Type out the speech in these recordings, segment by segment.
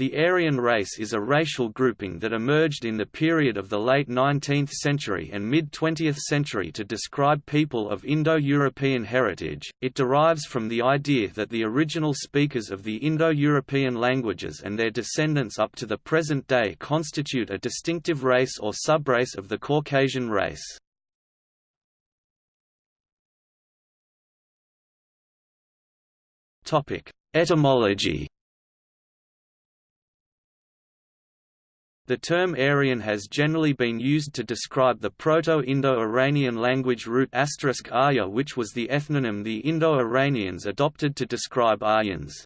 The Aryan race is a racial grouping that emerged in the period of the late 19th century and mid-20th century to describe people of Indo-European heritage. It derives from the idea that the original speakers of the Indo-European languages and their descendants up to the present day constitute a distinctive race or subrace of the Caucasian race. Etymology The term Aryan has generally been used to describe the Proto-Indo-Iranian language root Arya which was the ethnonym the Indo-Iranians adopted to describe Aryans.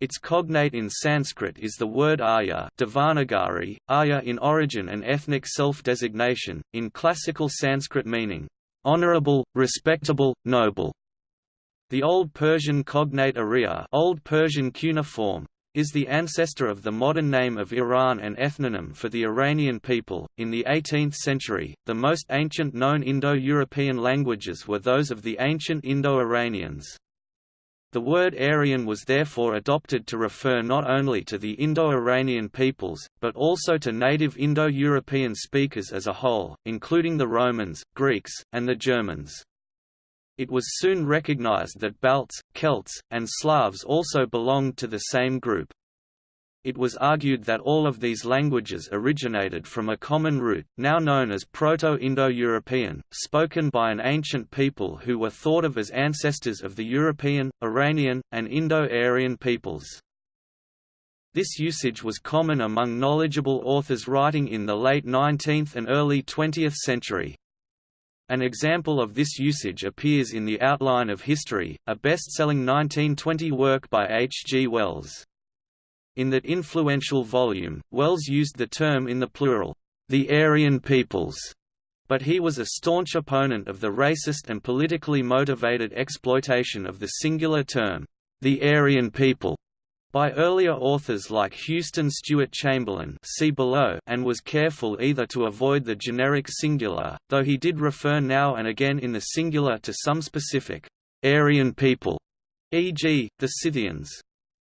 Its cognate in Sanskrit is the word Arya Devanagari, Arya in origin and ethnic self-designation, in classical Sanskrit meaning, honorable, respectable, noble. The Old Persian cognate Arya Old Persian cuneiform, is the ancestor of the modern name of Iran and ethnonym for the Iranian people. In the 18th century, the most ancient known Indo-European languages were those of the ancient Indo-Iranians. The word Aryan was therefore adopted to refer not only to the Indo-Iranian peoples, but also to native Indo-European speakers as a whole, including the Romans, Greeks, and the Germans. It was soon recognized that Balts, Celts, and Slavs also belonged to the same group. It was argued that all of these languages originated from a common root, now known as Proto-Indo-European, spoken by an ancient people who were thought of as ancestors of the European, Iranian, and Indo-Aryan peoples. This usage was common among knowledgeable authors writing in the late 19th and early 20th century. An example of this usage appears in The Outline of History, a best-selling 1920 work by H. G. Wells. In that influential volume, Wells used the term in the plural, the Aryan peoples, but he was a staunch opponent of the racist and politically motivated exploitation of the singular term, the Aryan people, by earlier authors like Houston Stewart Chamberlain see below and was careful either to avoid the generic singular, though he did refer now and again in the singular to some specific Aryan people, e.g., the Scythians.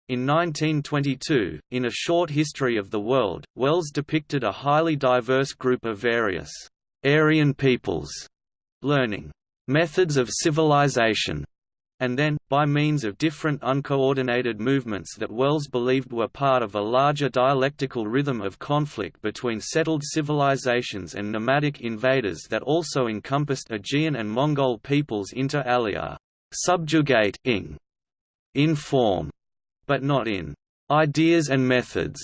In 1922, in A Short History of the World, Wells depicted a highly diverse group of various Aryan peoples, learning methods of civilization and then, by means of different uncoordinated movements that Wells believed were part of a larger dialectical rhythm of conflict between settled civilizations and nomadic invaders that also encompassed Aegean and Mongol peoples inter alia, subjugate ing, in form, but not in ideas and methods.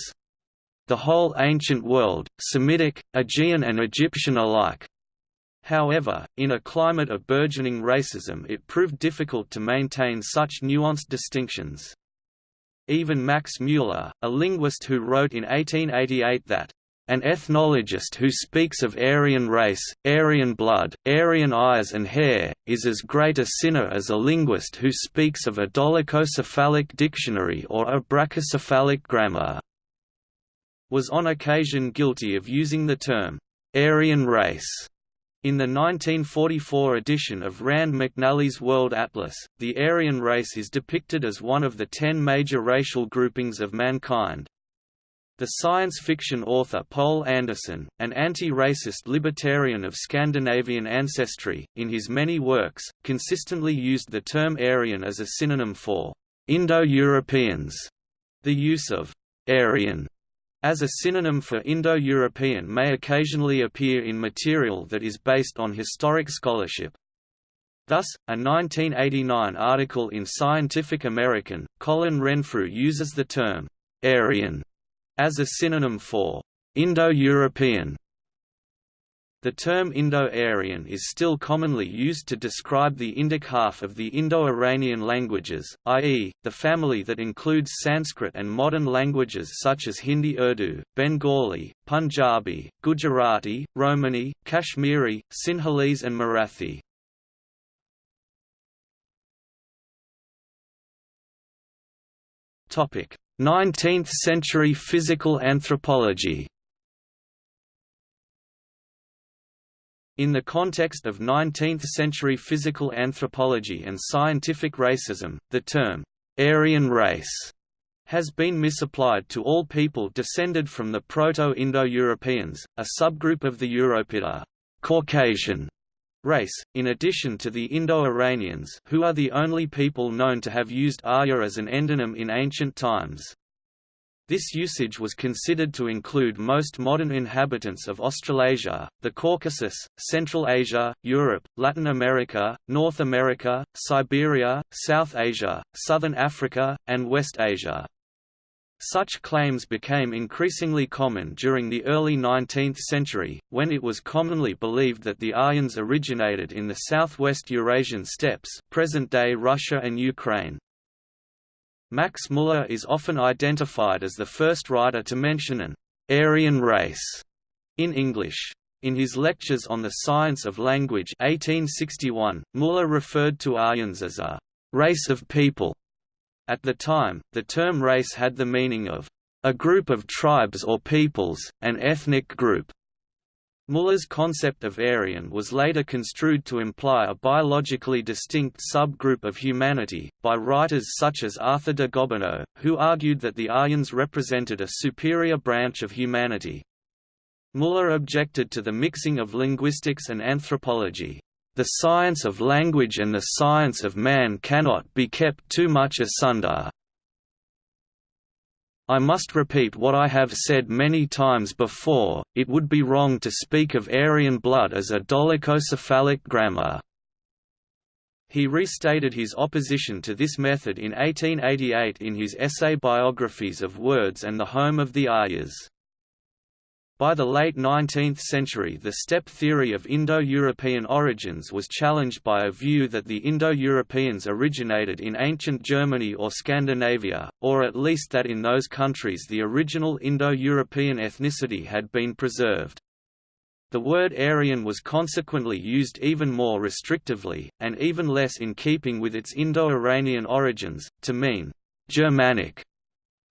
The whole ancient world, Semitic, Aegean and Egyptian alike, However, in a climate of burgeoning racism it proved difficult to maintain such nuanced distinctions. Even Max Mueller, a linguist who wrote in 1888 that, "...an ethnologist who speaks of Aryan race, Aryan blood, Aryan eyes and hair, is as great a sinner as a linguist who speaks of a dolichocephalic dictionary or a brachycephalic grammar." was on occasion guilty of using the term, "...Aryan race." In the 1944 edition of Rand McNally's World Atlas, the Aryan race is depicted as one of the ten major racial groupings of mankind. The science fiction author Poul Anderson, an anti-racist libertarian of Scandinavian ancestry, in his many works, consistently used the term Aryan as a synonym for Indo-Europeans. The use of Aryan as a synonym for Indo-European may occasionally appear in material that is based on historic scholarship. Thus, a 1989 article in Scientific American, Colin Renfrew uses the term «Aryan» as a synonym for «Indo-European» The term Indo-Aryan is still commonly used to describe the Indic half of the Indo-Iranian languages, i.e., the family that includes Sanskrit and modern languages such as Hindi Urdu, Bengali, Punjabi, Gujarati, Romani, Kashmiri, Sinhalese and Marathi. Topic: 19th century physical anthropology. In the context of 19th-century physical anthropology and scientific racism, the term, "'Aryan race' has been misapplied to all people descended from the Proto-Indo-Europeans, a subgroup of the Europida Caucasian race, in addition to the Indo-Iranians who are the only people known to have used Arya as an endonym in ancient times. This usage was considered to include most modern inhabitants of Australasia, the Caucasus, Central Asia, Europe, Latin America, North America, Siberia, South Asia, Southern Africa, and West Asia. Such claims became increasingly common during the early 19th century, when it was commonly believed that the Aryans originated in the southwest Eurasian steppes present-day Russia and Ukraine. Max Muller is often identified as the first writer to mention an Aryan race in English. In his lectures on the science of language 1861, Muller referred to Aryans as a race of people at the time, the term race had the meaning of a group of tribes or peoples, an ethnic group. Muller's concept of Aryan was later construed to imply a biologically distinct subgroup of humanity, by writers such as Arthur de Gobineau, who argued that the Aryans represented a superior branch of humanity. Muller objected to the mixing of linguistics and anthropology. The science of language and the science of man cannot be kept too much asunder. I must repeat what I have said many times before, it would be wrong to speak of Aryan blood as a dolichocephalic grammar. He restated his opposition to this method in 1888 in his essay Biographies of Words and the Home of the Aryas. By the late 19th century the steppe theory of Indo-European origins was challenged by a view that the Indo-Europeans originated in ancient Germany or Scandinavia, or at least that in those countries the original Indo-European ethnicity had been preserved. The word Aryan was consequently used even more restrictively, and even less in keeping with its Indo-Iranian origins, to mean «Germanic»,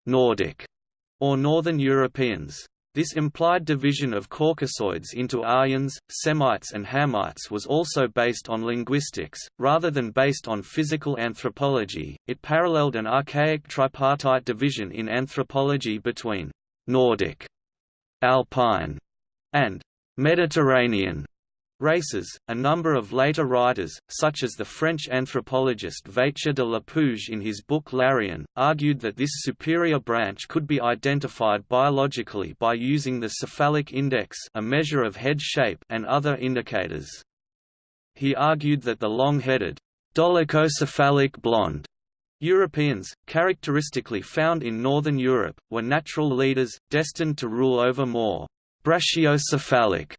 «Nordic» or Northern Europeans. This implied division of Caucasoids into Aryans, Semites and Hamites was also based on linguistics, rather than based on physical anthropology. It paralleled an archaic tripartite division in anthropology between Nordic, Alpine, and Mediterranean races. A number of later writers, such as the French anthropologist Vacher de Lapouge in his book L'Aryen, argued that this superior branch could be identified biologically by using the cephalic index, a measure of head shape, and other indicators. He argued that the long-headed, dolichocephalic blonde Europeans, characteristically found in Northern Europe, were natural leaders, destined to rule over more brachycephalic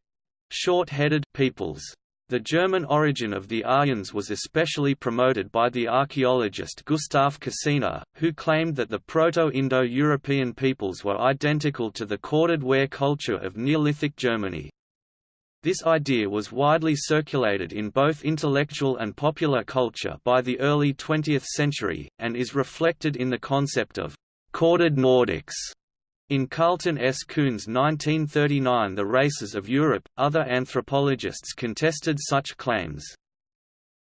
short-headed peoples. The German origin of the Aryans was especially promoted by the archaeologist Gustav Kossinna, who claimed that the Proto-Indo-European peoples were identical to the corded ware culture of Neolithic Germany. This idea was widely circulated in both intellectual and popular culture by the early 20th century, and is reflected in the concept of «corded Nordics» In Carleton S. Coon's 1939 The Races of Europe, other anthropologists contested such claims.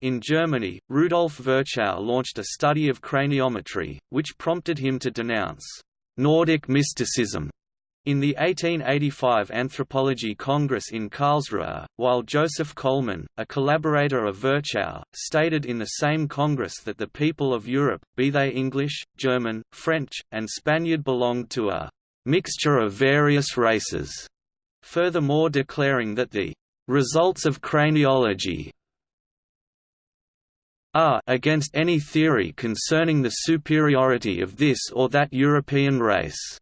In Germany, Rudolf Virchow launched a study of craniometry, which prompted him to denounce Nordic mysticism in the 1885 Anthropology Congress in Karlsruhe, while Joseph Kollmann, a collaborator of Virchow, stated in the same Congress that the people of Europe, be they English, German, French, and Spaniard belonged to a mixture of various races, furthermore declaring that the results of craniology are against any theory concerning the superiority of this or that European race.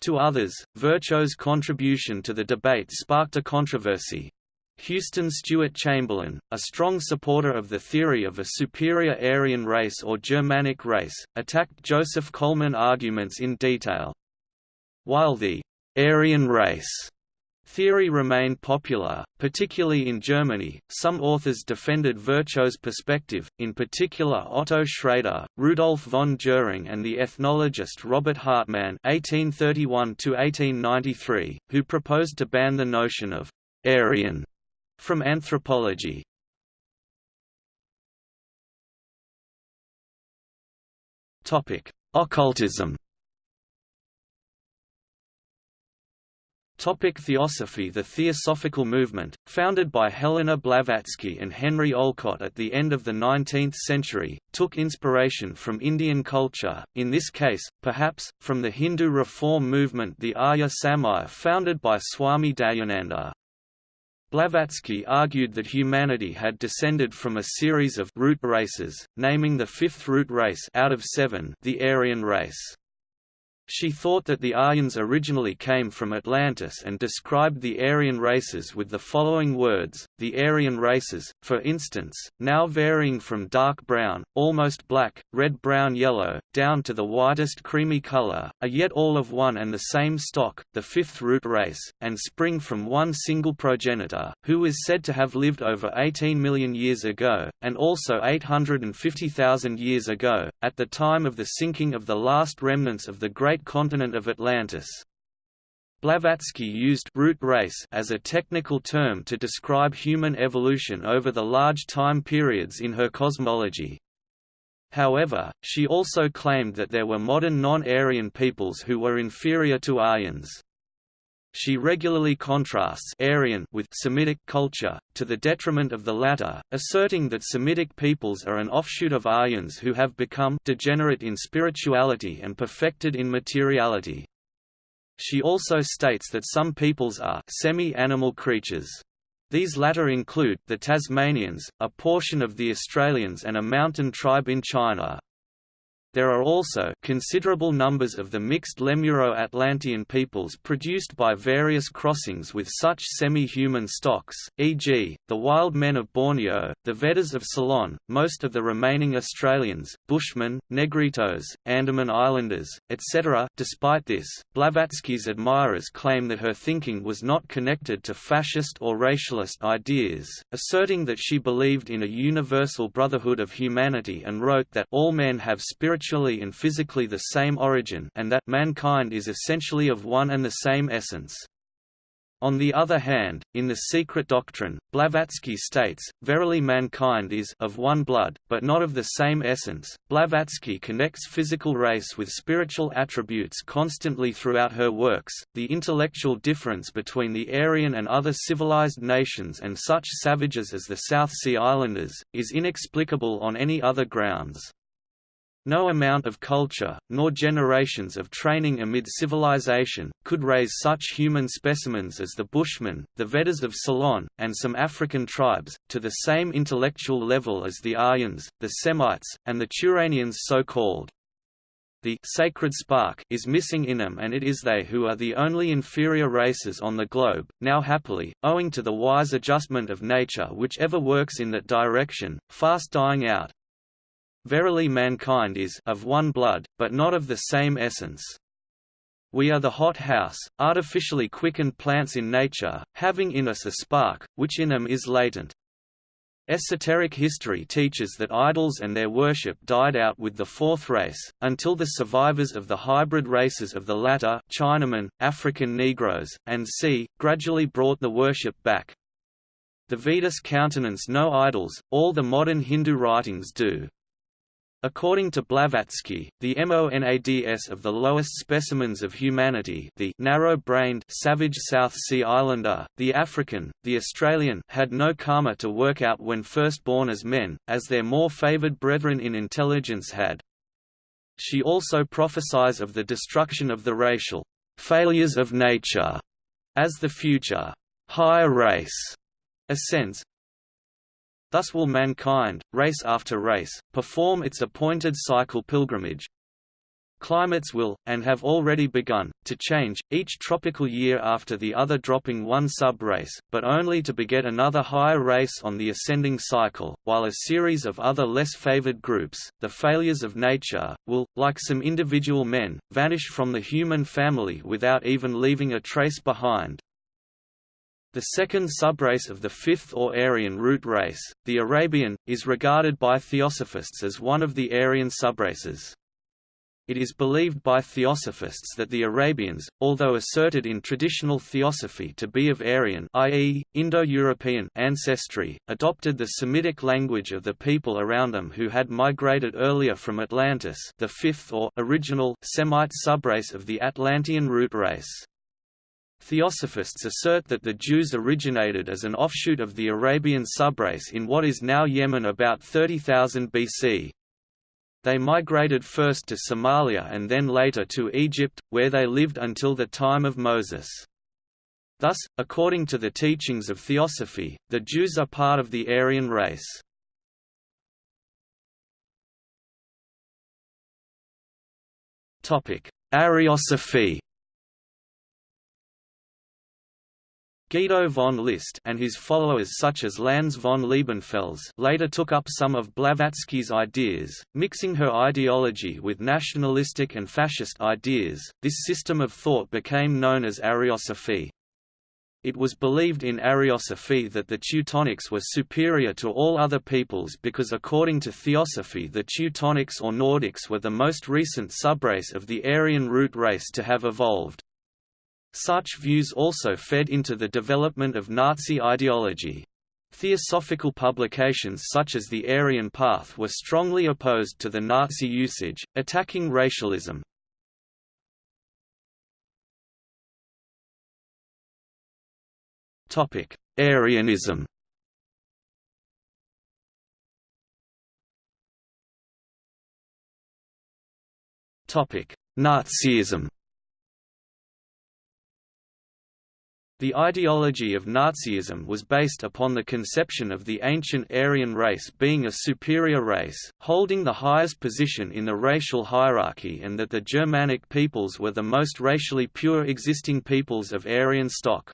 To others, Virchow's contribution to the debate sparked a controversy. Houston Stewart Chamberlain, a strong supporter of the theory of a superior Aryan race or Germanic race, attacked Joseph Kollmann arguments in detail. While the Aryan race theory remained popular, particularly in Germany, some authors defended Virchow's perspective, in particular Otto Schrader, Rudolf von Jhering and the ethnologist Robert Hartmann (1831–1893), who proposed to ban the notion of «Aryan» from anthropology. Occultism Topic Theosophy The Theosophical movement, founded by Helena Blavatsky and Henry Olcott at the end of the 19th century, took inspiration from Indian culture, in this case, perhaps, from the Hindu reform movement the Arya Samaj founded by Swami Dayananda. Blavatsky argued that humanity had descended from a series of root races, naming the fifth root race out of seven the Aryan race. She thought that the Aryans originally came from Atlantis and described the Aryan races with the following words, the Aryan races, for instance, now varying from dark brown, almost black, red-brown-yellow, down to the whitest creamy color, are yet all of one and the same stock, the fifth root race, and spring from one single progenitor, who is said to have lived over 18 million years ago, and also 850,000 years ago, at the time of the sinking of the last remnants of the great great continent of Atlantis. Blavatsky used root race as a technical term to describe human evolution over the large time periods in her cosmology. However, she also claimed that there were modern non-Aryan peoples who were inferior to Aryans. She regularly contrasts Aryan with Semitic culture, to the detriment of the latter, asserting that Semitic peoples are an offshoot of Aryans who have become degenerate in spirituality and perfected in materiality. She also states that some peoples are semi-animal creatures. These latter include, the Tasmanians, a portion of the Australians and a mountain tribe in China. There are also considerable numbers of the mixed Lemuro-Atlantean peoples produced by various crossings with such semi-human stocks, e.g., the wild men of Borneo, the Veddahs of Ceylon, most of the remaining Australians, Bushmen, Negritos, Andaman Islanders, etc. Despite this, Blavatsky's admirers claim that her thinking was not connected to fascist or racialist ideas, asserting that she believed in a universal brotherhood of humanity and wrote that all men have spiritual spiritually and physically the same origin and that mankind is essentially of one and the same essence. On the other hand, in The Secret Doctrine, Blavatsky states, Verily mankind is of one blood, but not of the same essence. Blavatsky connects physical race with spiritual attributes constantly throughout her works. The intellectual difference between the Aryan and other civilized nations and such savages as the South Sea Islanders, is inexplicable on any other grounds. No amount of culture, nor generations of training amid civilization, could raise such human specimens as the Bushmen, the Veddahs of Ceylon, and some African tribes, to the same intellectual level as the Aryans, the Semites, and the Turanians so-called. The sacred spark is missing in them and it is they who are the only inferior races on the globe, now happily, owing to the wise adjustment of nature whichever works in that direction, fast dying out. Verily mankind is of one blood, but not of the same essence. We are the hot house, artificially quickened plants in nature, having in us a spark, which in them is latent. Esoteric history teaches that idols and their worship died out with the fourth race, until the survivors of the hybrid races of the latter Chinamen, African Negroes, and C, gradually brought the worship back. The Vedas countenance no idols, all the modern Hindu writings do. According to Blavatsky, the MONADS of the lowest specimens of humanity the narrow-brained savage South Sea Islander, the African, the Australian had no karma to work out when first born as men, as their more favoured brethren in intelligence had. She also prophesies of the destruction of the racial failures of nature as the future. Higher race. Ascends, Thus will mankind, race after race, perform its appointed cycle pilgrimage. Climates will, and have already begun, to change, each tropical year after the other dropping one sub-race, but only to beget another higher race on the ascending cycle, while a series of other less favored groups, the failures of nature, will, like some individual men, vanish from the human family without even leaving a trace behind. The second subrace of the fifth or Aryan root race, the Arabian, is regarded by theosophists as one of the Aryan subraces. It is believed by theosophists that the Arabians, although asserted in traditional theosophy to be of Aryan i.e., Indo-European ancestry, adopted the Semitic language of the people around them who had migrated earlier from Atlantis the fifth or original Semite subrace of the Atlantean root race. Theosophists assert that the Jews originated as an offshoot of the Arabian subrace in what is now Yemen about 30,000 BC. They migrated first to Somalia and then later to Egypt, where they lived until the time of Moses. Thus, according to the teachings of Theosophy, the Jews are part of the Aryan race. Ariosophy Guido von List and his followers such as Lanz von Liebenfels later took up some of Blavatsky's ideas, mixing her ideology with nationalistic and fascist ideas. This system of thought became known as Ariosophy. It was believed in Ariosophy that the Teutonics were superior to all other peoples because according to Theosophy the Teutonics or Nordics were the most recent subrace of the Aryan root race to have evolved. Such views also fed into the development of Nazi ideology. Theosophical publications such as the Aryan Path were strongly opposed to the Nazi usage, attacking racialism. Aryanism Nazism The ideology of Nazism was based upon the conception of the ancient Aryan race being a superior race, holding the highest position in the racial hierarchy and that the Germanic peoples were the most racially pure existing peoples of Aryan stock.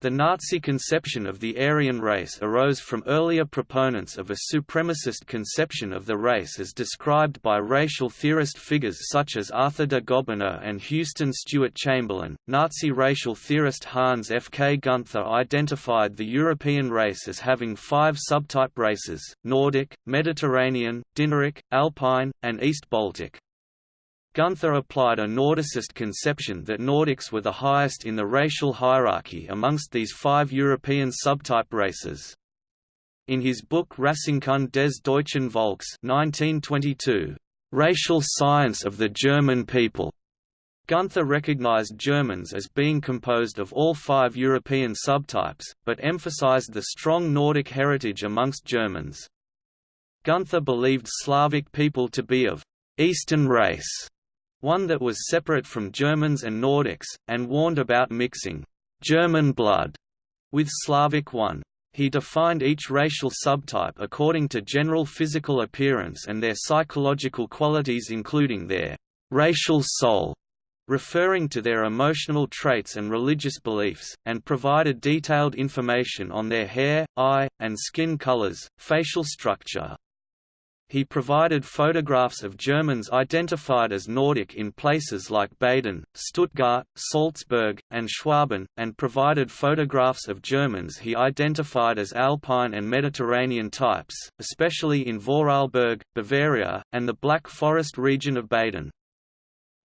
The Nazi conception of the Aryan race arose from earlier proponents of a supremacist conception of the race as described by racial theorist figures such as Arthur de Gobineau and Houston Stewart Chamberlain. Nazi racial theorist Hans F. K. Gunther identified the European race as having five subtype races Nordic, Mediterranean, Dinaric, Alpine, and East Baltic. Gunther applied a Nordicist conception that Nordics were the highest in the racial hierarchy amongst these five European subtype races. In his book Rassenkunde des deutschen Volks 1922, Racial Science of the German People, Gunther recognized Germans as being composed of all five European subtypes, but emphasized the strong Nordic heritage amongst Germans. Gunther believed Slavic people to be of Eastern race one that was separate from Germans and Nordics, and warned about mixing German blood with Slavic one. He defined each racial subtype according to general physical appearance and their psychological qualities including their racial soul, referring to their emotional traits and religious beliefs, and provided detailed information on their hair, eye, and skin colors, facial structure. He provided photographs of Germans identified as Nordic in places like Baden, Stuttgart, Salzburg, and Schwaben, and provided photographs of Germans he identified as Alpine and Mediterranean types, especially in Vorarlberg, Bavaria, and the Black Forest region of Baden.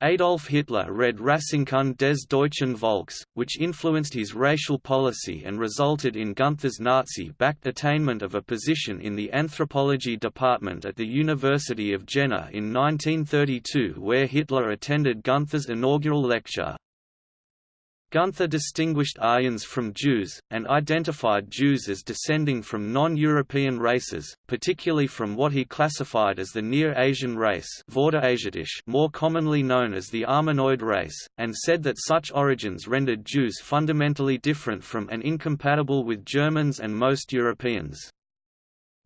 Adolf Hitler read Rassenkunde des deutschen Volks, which influenced his racial policy and resulted in Gunther's Nazi-backed attainment of a position in the anthropology department at the University of Jena in 1932 where Hitler attended Gunther's inaugural lecture. Gunther distinguished Aryans from Jews, and identified Jews as descending from non-European races, particularly from what he classified as the Near Asian race more commonly known as the Armenoid race, and said that such origins rendered Jews fundamentally different from and incompatible with Germans and most Europeans.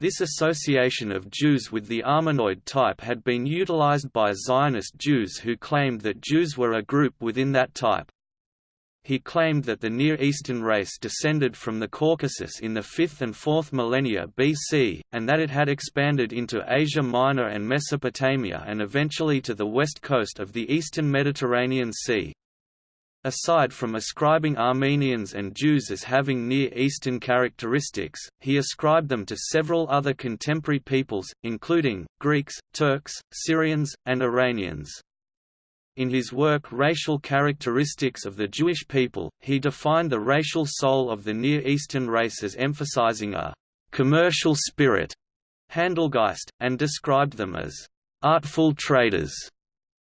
This association of Jews with the Armenoid type had been utilized by Zionist Jews who claimed that Jews were a group within that type. He claimed that the Near Eastern race descended from the Caucasus in the 5th and 4th millennia BC, and that it had expanded into Asia Minor and Mesopotamia and eventually to the west coast of the eastern Mediterranean Sea. Aside from ascribing Armenians and Jews as having Near Eastern characteristics, he ascribed them to several other contemporary peoples, including, Greeks, Turks, Syrians, and Iranians. In his work Racial Characteristics of the Jewish People, he defined the racial soul of the Near Eastern race as emphasizing a «commercial spirit» Handelgeist, and described them as «artful traders»,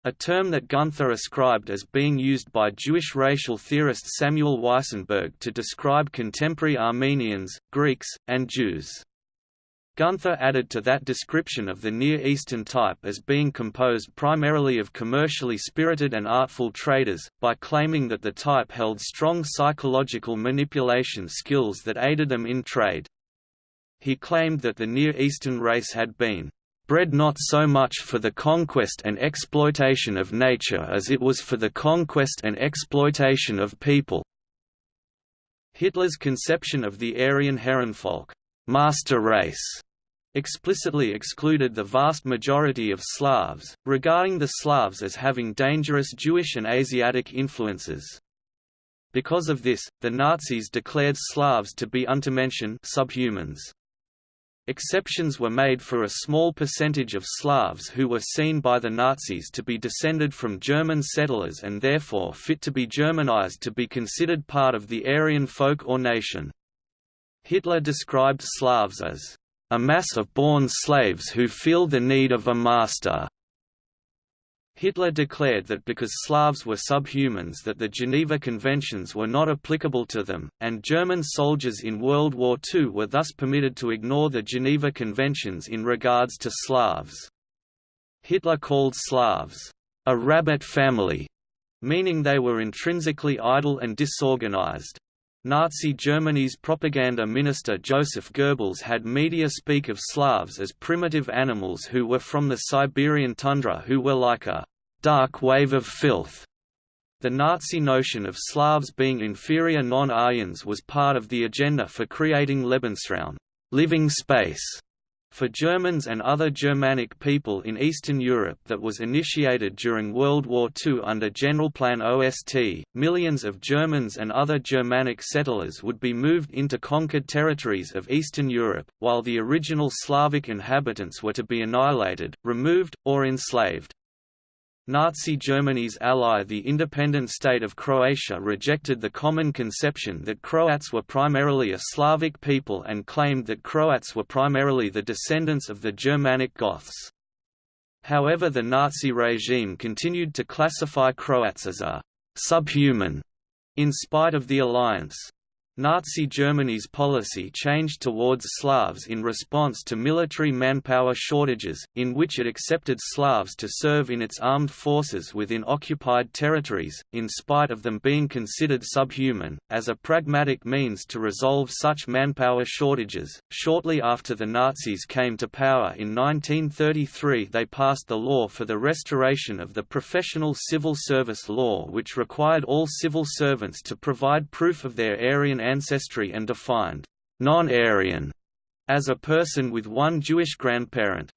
a term that Gunther ascribed as being used by Jewish racial theorist Samuel Weissenberg to describe contemporary Armenians, Greeks, and Jews. Gunther added to that description of the Near Eastern type as being composed primarily of commercially spirited and artful traders, by claiming that the type held strong psychological manipulation skills that aided them in trade. He claimed that the Near Eastern race had been bred not so much for the conquest and exploitation of nature as it was for the conquest and exploitation of people. Hitler's conception of the Aryan Herrenvolk master race explicitly excluded the vast majority of Slavs, regarding the Slavs as having dangerous Jewish and Asiatic influences. Because of this, the Nazis declared Slavs to be untermenschen subhumans. Exceptions were made for a small percentage of Slavs who were seen by the Nazis to be descended from German settlers and therefore fit to be Germanized to be considered part of the Aryan folk or nation. Hitler described Slavs as a mass of born slaves who feel the need of a master. Hitler declared that because Slavs were subhumans that the Geneva Conventions were not applicable to them, and German soldiers in World War II were thus permitted to ignore the Geneva Conventions in regards to Slavs. Hitler called Slavs, a rabbit family, meaning they were intrinsically idle and disorganized. Nazi Germany's propaganda minister Joseph Goebbels had media speak of Slavs as primitive animals who were from the Siberian tundra who were like a «dark wave of filth». The Nazi notion of Slavs being inferior non-Aryans was part of the agenda for creating Lebensraum living space", for Germans and other Germanic people in Eastern Europe that was initiated during World War II under Generalplan OST, millions of Germans and other Germanic settlers would be moved into conquered territories of Eastern Europe, while the original Slavic inhabitants were to be annihilated, removed, or enslaved. Nazi Germany's ally the independent state of Croatia rejected the common conception that Croats were primarily a Slavic people and claimed that Croats were primarily the descendants of the Germanic Goths. However the Nazi regime continued to classify Croats as a «subhuman» in spite of the alliance. Nazi Germany's policy changed towards Slavs in response to military manpower shortages, in which it accepted Slavs to serve in its armed forces within occupied territories, in spite of them being considered subhuman, as a pragmatic means to resolve such manpower shortages. Shortly after the Nazis came to power in 1933, they passed the law for the restoration of the professional civil service law, which required all civil servants to provide proof of their Aryan ancestry and defined non-Aryan as a person with one Jewish grandparent.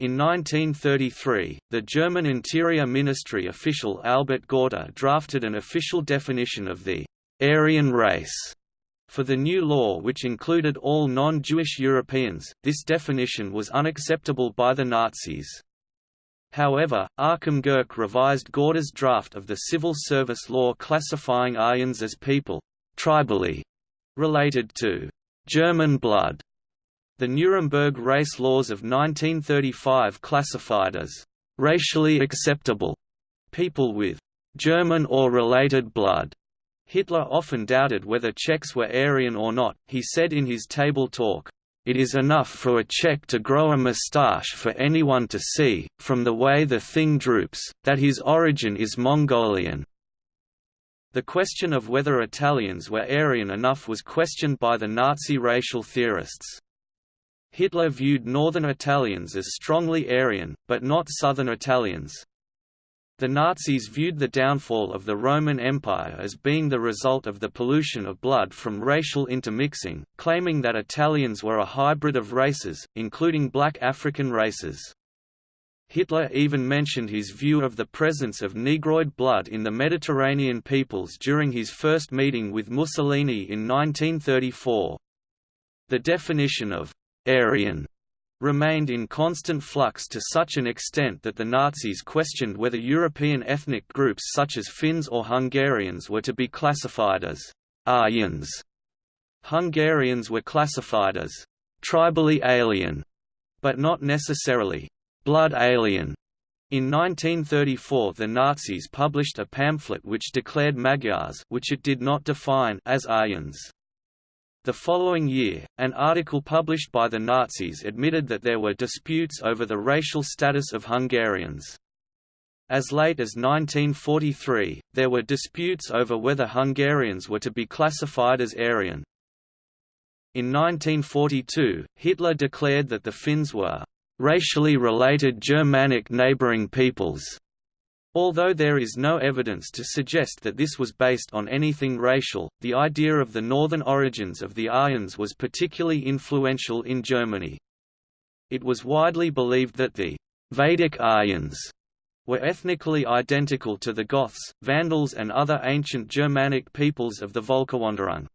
In 1933, the German Interior Ministry official Albert Gorter drafted an official definition of the Aryan race for the new law which included all non-Jewish Europeans. This definition was unacceptable by the Nazis. However, Achim Gercke revised Gorter's draft of the civil service law classifying Aryans as people, tribally, related to German blood. The Nuremberg race laws of 1935 classified as racially acceptable people with German or related blood. Hitler often doubted whether Czechs were Aryan or not, he said in his table talk, it is enough for a Czech to grow a moustache for anyone to see, from the way the thing droops, that his origin is Mongolian. The question of whether Italians were Aryan enough was questioned by the Nazi racial theorists. Hitler viewed northern Italians as strongly Aryan, but not southern Italians. The Nazis viewed the downfall of the Roman Empire as being the result of the pollution of blood from racial intermixing, claiming that Italians were a hybrid of races, including black African races. Hitler even mentioned his view of the presence of Negroid blood in the Mediterranean peoples during his first meeting with Mussolini in 1934. The definition of «Aryan» remained in constant flux to such an extent that the Nazis questioned whether European ethnic groups such as Finns or Hungarians were to be classified as Aryans. Hungarians were classified as tribally alien, but not necessarily blood alien. In 1934 the Nazis published a pamphlet which declared Magyars which it did not define as Aryans. The following year, an article published by the Nazis admitted that there were disputes over the racial status of Hungarians. As late as 1943, there were disputes over whether Hungarians were to be classified as Aryan. In 1942, Hitler declared that the Finns were racially related Germanic neighboring peoples. Although there is no evidence to suggest that this was based on anything racial, the idea of the northern origins of the Aryans was particularly influential in Germany. It was widely believed that the Vedic Aryans were ethnically identical to the Goths, Vandals and other ancient Germanic peoples of the Völkerwanderung.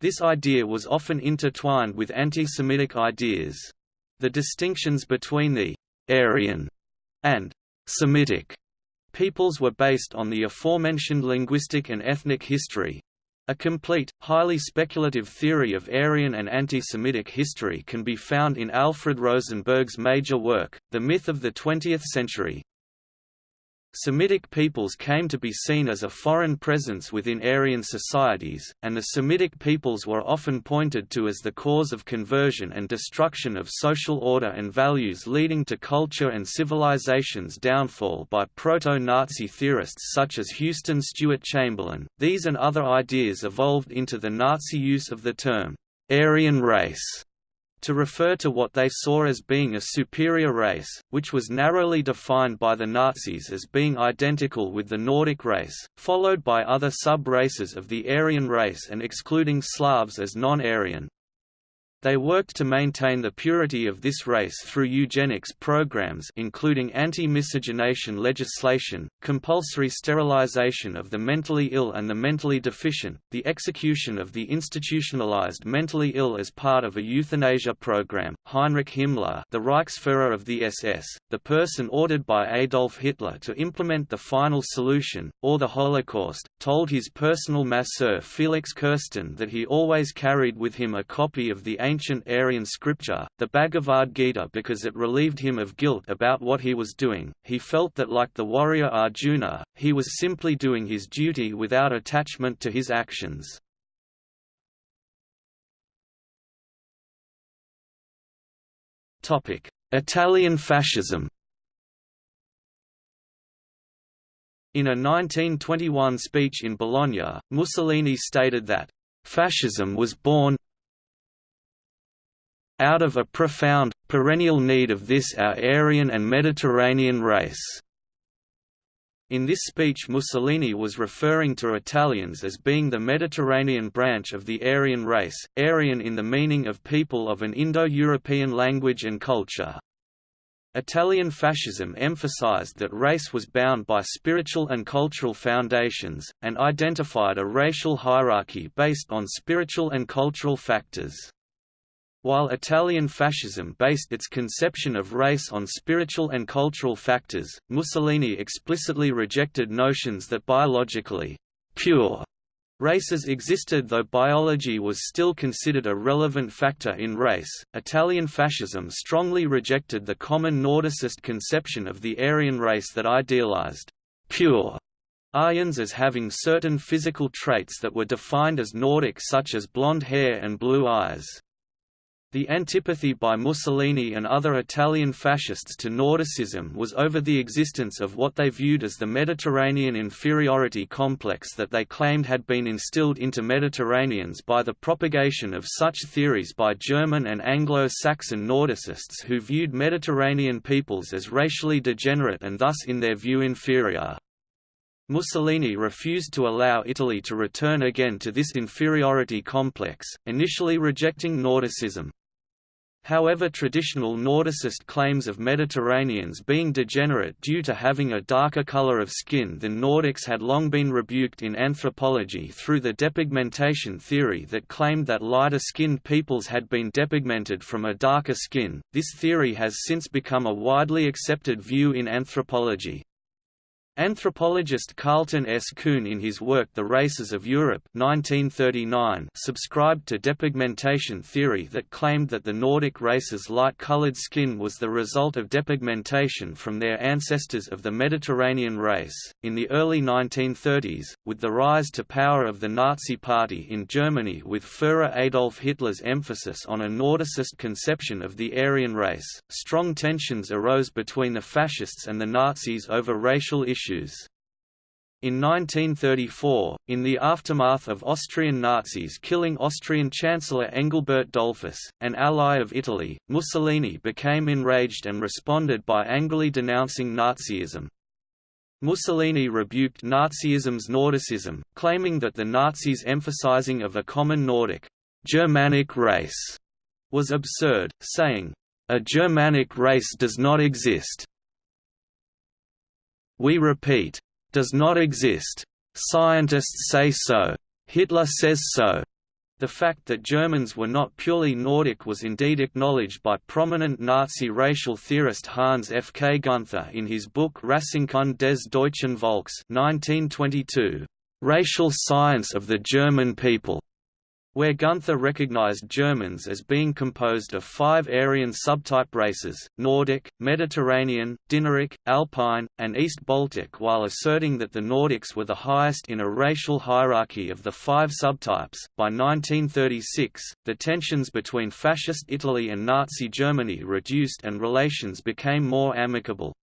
This idea was often intertwined with anti-Semitic ideas. The distinctions between the Aryan and Semitic peoples were based on the aforementioned linguistic and ethnic history. A complete, highly speculative theory of Aryan and anti-Semitic history can be found in Alfred Rosenberg's major work, The Myth of the Twentieth Century. Semitic peoples came to be seen as a foreign presence within Aryan societies, and the Semitic peoples were often pointed to as the cause of conversion and destruction of social order and values leading to culture and civilization's downfall by proto-Nazi theorists such as Houston Stewart Chamberlain. These and other ideas evolved into the Nazi use of the term Aryan race to refer to what they saw as being a superior race, which was narrowly defined by the Nazis as being identical with the Nordic race, followed by other sub-races of the Aryan race and excluding Slavs as non-Aryan. They worked to maintain the purity of this race through eugenics programs including anti-miscegenation legislation, compulsory sterilization of the mentally ill and the mentally deficient, the execution of the institutionalized mentally ill as part of a euthanasia program. Heinrich Himmler, the Reichsfuhrer of the SS, the person ordered by Adolf Hitler to implement the final solution, or the Holocaust, told his personal masseur Felix Kersten that he always carried with him a copy of the ancient Aryan scripture, the Bhagavad Gita because it relieved him of guilt about what he was doing. He felt that like the warrior Arjuna, he was simply doing his duty without attachment to his actions. Italian fascism In a 1921 speech in Bologna, Mussolini stated that, "...fascism was born out of a profound, perennial need of this our Aryan and Mediterranean race." In this speech Mussolini was referring to Italians as being the Mediterranean branch of the Aryan race, Aryan in the meaning of people of an Indo-European language and culture. Italian fascism emphasized that race was bound by spiritual and cultural foundations, and identified a racial hierarchy based on spiritual and cultural factors. While Italian fascism based its conception of race on spiritual and cultural factors, Mussolini explicitly rejected notions that biologically pure Races existed though biology was still considered a relevant factor in race. Italian fascism strongly rejected the common Nordicist conception of the Aryan race that idealized pure Aryans as having certain physical traits that were defined as Nordic such as blonde hair and blue eyes. The antipathy by Mussolini and other Italian fascists to Nordicism was over the existence of what they viewed as the Mediterranean inferiority complex that they claimed had been instilled into Mediterraneans by the propagation of such theories by German and Anglo-Saxon Nordicists who viewed Mediterranean peoples as racially degenerate and thus in their view inferior. Mussolini refused to allow Italy to return again to this inferiority complex, initially rejecting Nordicism. However traditional Nordicist claims of Mediterraneans being degenerate due to having a darker color of skin than Nordics had long been rebuked in anthropology through the depigmentation theory that claimed that lighter-skinned peoples had been depigmented from a darker skin. This theory has since become a widely accepted view in anthropology. Anthropologist Carleton S. Coon in his work The Races of Europe 1939 subscribed to depigmentation theory that claimed that the Nordic races' light-colored skin was the result of depigmentation from their ancestors of the Mediterranean race. In the early 1930s, with the rise to power of the Nazi Party in Germany with Führer Adolf Hitler's emphasis on a Nordicist conception of the Aryan race, strong tensions arose between the fascists and the Nazis over racial issues issues. In 1934, in the aftermath of Austrian Nazis killing Austrian Chancellor Engelbert Dollfuss, an ally of Italy, Mussolini became enraged and responded by angrily denouncing Nazism. Mussolini rebuked Nazism's Nordicism, claiming that the Nazis' emphasizing of a common Nordic, Germanic race was absurd, saying, "...a Germanic race does not exist, we repeat. Does not exist. Scientists say so. Hitler says so. The fact that Germans were not purely Nordic was indeed acknowledged by prominent Nazi racial theorist Hans F. K. Gunther in his book Rassenkunde des deutschen Volks 1922, Racial Science of the German People where Gunther recognized Germans as being composed of five Aryan subtype races, Nordic, Mediterranean, Dinaric, Alpine, and East Baltic while asserting that the Nordics were the highest in a racial hierarchy of the five subtypes. By 1936, the tensions between Fascist Italy and Nazi Germany reduced and relations became more amicable.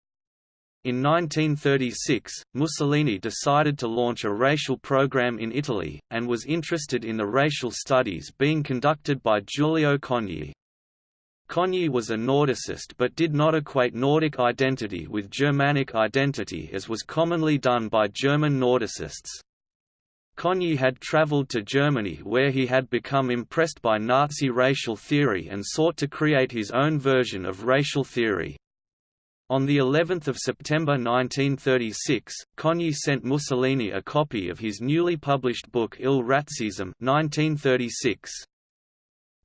In 1936, Mussolini decided to launch a racial program in Italy, and was interested in the racial studies being conducted by Giulio Cogni. Cogni was a Nordicist but did not equate Nordic identity with Germanic identity as was commonly done by German Nordicists. Cogni had travelled to Germany where he had become impressed by Nazi racial theory and sought to create his own version of racial theory. On the 11th of September 1936, Cogni sent Mussolini a copy of his newly published book Il Razzismo 1936.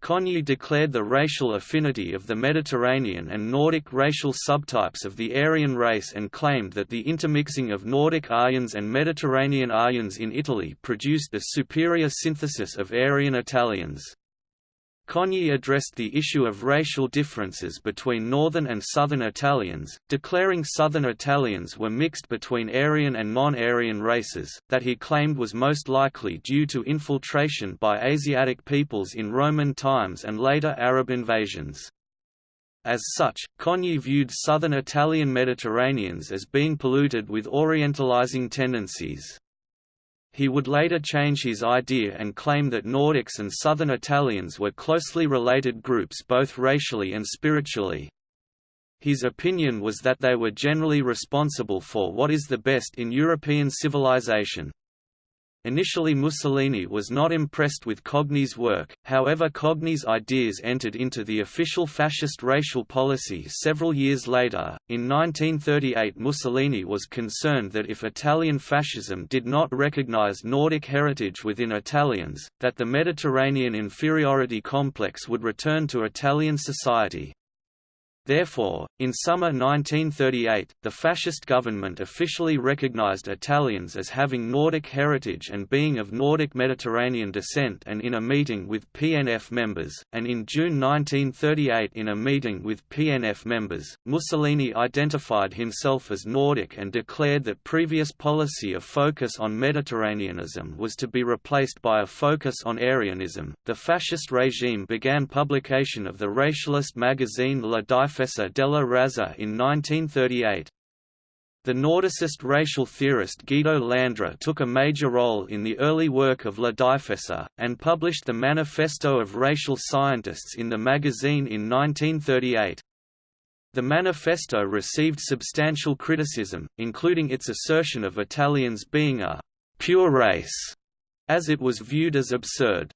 Cogni declared the racial affinity of the Mediterranean and Nordic racial subtypes of the Aryan race and claimed that the intermixing of Nordic Aryans and Mediterranean Aryans in Italy produced the superior synthesis of Aryan Italians. Cogni addressed the issue of racial differences between northern and southern Italians, declaring southern Italians were mixed between Aryan and non-Aryan races, that he claimed was most likely due to infiltration by Asiatic peoples in Roman times and later Arab invasions. As such, Cogni viewed southern Italian Mediterraneans as being polluted with Orientalizing tendencies. He would later change his idea and claim that Nordics and Southern Italians were closely related groups both racially and spiritually. His opinion was that they were generally responsible for what is the best in European civilization. Initially Mussolini was not impressed with Cogni's work, however Cogni's ideas entered into the official fascist racial policy several years later. In 1938 Mussolini was concerned that if Italian fascism did not recognize Nordic heritage within Italians, that the Mediterranean inferiority complex would return to Italian society. Therefore, in summer 1938, the fascist government officially recognized Italians as having Nordic heritage and being of Nordic Mediterranean descent and in a meeting with PNF members, and in June 1938 in a meeting with PNF members, Mussolini identified himself as Nordic and declared that previous policy of focus on Mediterraneanism was to be replaced by a focus on Aryanism. The fascist regime began publication of the racialist magazine La Difesa della Razza in 1938. The Nordicist racial theorist Guido Landra took a major role in the early work of La Difesa, and published the Manifesto of Racial Scientists in the magazine in 1938. The manifesto received substantial criticism, including its assertion of Italians being a «pure race», as it was viewed as absurd.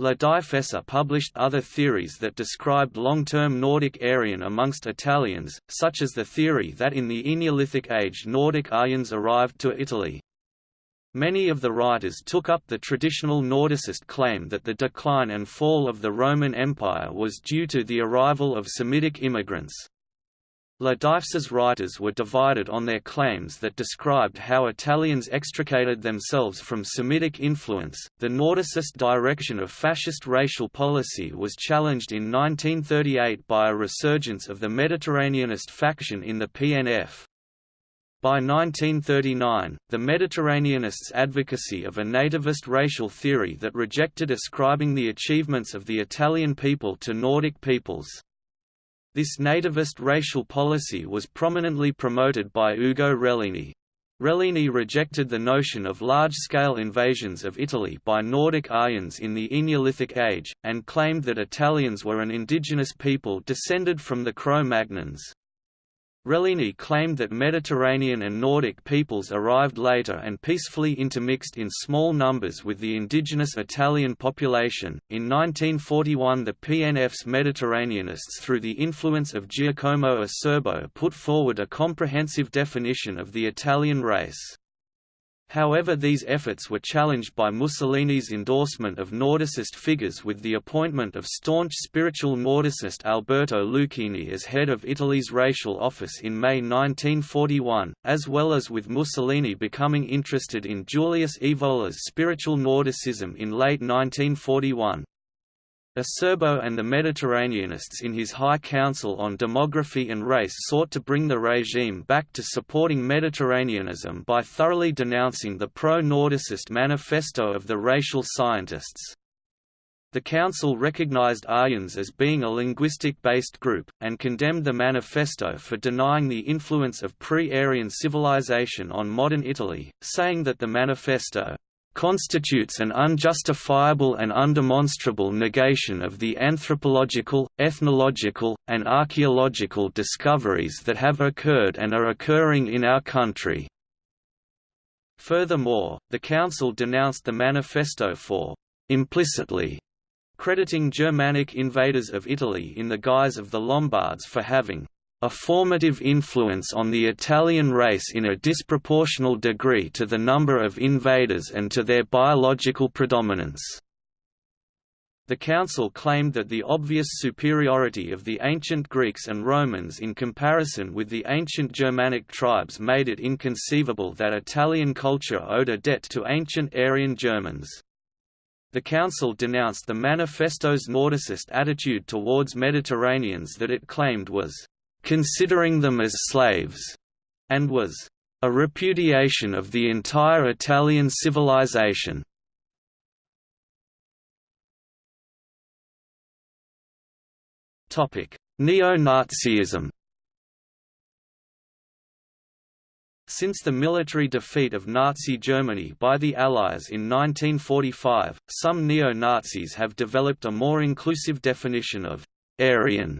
La Difesa published other theories that described long-term Nordic Aryan amongst Italians, such as the theory that in the Neolithic age Nordic Aryans arrived to Italy. Many of the writers took up the traditional Nordicist claim that the decline and fall of the Roman Empire was due to the arrival of Semitic immigrants. La writers were divided on their claims that described how Italians extricated themselves from Semitic influence. The Nordicist direction of fascist racial policy was challenged in 1938 by a resurgence of the Mediterraneanist faction in the PNF. By 1939, the Mediterraneanists' advocacy of a nativist racial theory that rejected ascribing the achievements of the Italian people to Nordic peoples. This nativist racial policy was prominently promoted by Ugo Rellini. Rellini rejected the notion of large-scale invasions of Italy by Nordic Aryans in the Neolithic age, and claimed that Italians were an indigenous people descended from the Cro-Magnons. Rellini claimed that Mediterranean and Nordic peoples arrived later and peacefully intermixed in small numbers with the indigenous Italian population. In 1941, the PNF's Mediterraneanists, through the influence of Giacomo Acerbo, put forward a comprehensive definition of the Italian race. However these efforts were challenged by Mussolini's endorsement of Nordicist figures with the appointment of staunch spiritual Nordicist Alberto Lucchini as head of Italy's racial office in May 1941, as well as with Mussolini becoming interested in Julius Evola's spiritual Nordicism in late 1941. Acerbo and the Mediterraneanists in his High Council on Demography and Race sought to bring the regime back to supporting Mediterraneanism by thoroughly denouncing the pro-Nordicist manifesto of the racial scientists. The Council recognized Aryans as being a linguistic-based group, and condemned the manifesto for denying the influence of pre-Aryan civilization on modern Italy, saying that the manifesto constitutes an unjustifiable and undemonstrable negation of the anthropological, ethnological, and archaeological discoveries that have occurred and are occurring in our country. Furthermore, the Council denounced the manifesto for implicitly crediting Germanic invaders of Italy in the guise of the Lombards for having a formative influence on the Italian race in a disproportional degree to the number of invaders and to their biological predominance. The Council claimed that the obvious superiority of the ancient Greeks and Romans in comparison with the ancient Germanic tribes made it inconceivable that Italian culture owed a debt to ancient Aryan Germans. The Council denounced the Manifesto's Nordicist attitude towards Mediterraneans that it claimed was considering them as slaves, and was a repudiation of the entire Italian civilization. Neo-Nazism Since the military defeat of Nazi Germany by the Allies in 1945, some neo-Nazis have developed a more inclusive definition of «Aryan»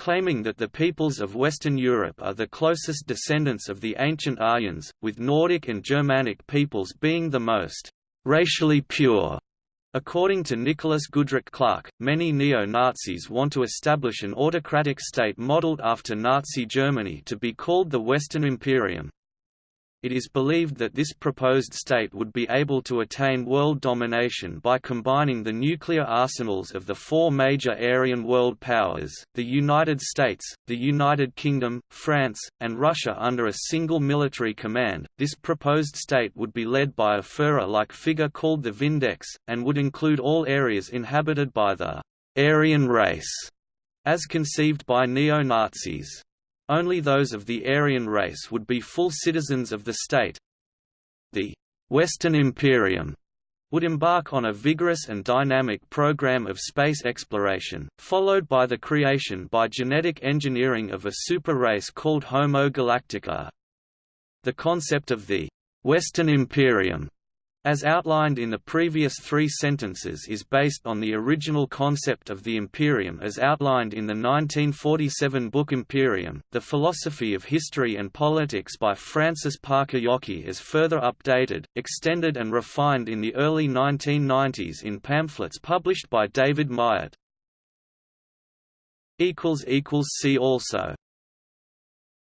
claiming that the peoples of Western Europe are the closest descendants of the ancient Aryans, with Nordic and Germanic peoples being the most racially pure. According to Nicholas Goodrick Clarke, many neo-Nazis want to establish an autocratic state modeled after Nazi Germany to be called the Western Imperium. It is believed that this proposed state would be able to attain world domination by combining the nuclear arsenals of the four major Aryan world powers, the United States, the United Kingdom, France, and Russia under a single military command. This proposed state would be led by a Führer-like figure called the Vindex, and would include all areas inhabited by the Aryan race, as conceived by neo-Nazis. Only those of the Aryan race would be full citizens of the state. The Western Imperium would embark on a vigorous and dynamic program of space exploration, followed by the creation by genetic engineering of a super race called Homo Galactica. The concept of the Western Imperium as outlined in the previous three sentences is based on the original concept of the Imperium as outlined in the 1947 book Imperium. The Philosophy of History and Politics by Francis Parker Yockey is further updated, extended and refined in the early 1990s in pamphlets published by David Myatt. See also